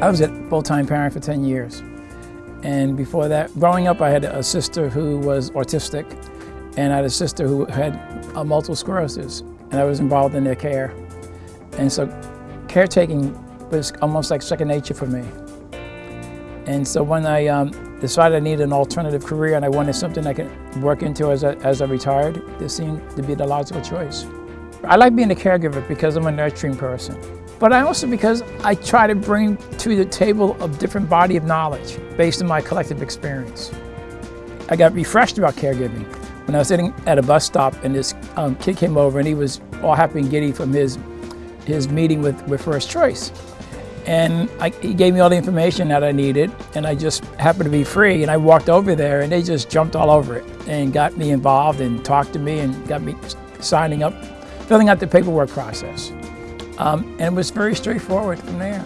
I was a full-time parent for 10 years. And before that, growing up, I had a sister who was autistic, and I had a sister who had uh, multiple sclerosis, and I was involved in their care. And so caretaking was almost like second nature for me. And so when I um, decided I needed an alternative career and I wanted something I could work into as I, as I retired, this seemed to be the logical choice. I like being a caregiver because I'm a nurturing person but I also because I try to bring to the table a different body of knowledge based on my collective experience. I got refreshed about caregiving when I was sitting at a bus stop and this um, kid came over and he was all happy and giddy from his, his meeting with, with First Choice. And I, he gave me all the information that I needed and I just happened to be free and I walked over there and they just jumped all over it and got me involved and talked to me and got me signing up, filling out the paperwork process. Um, and it was very straightforward from there.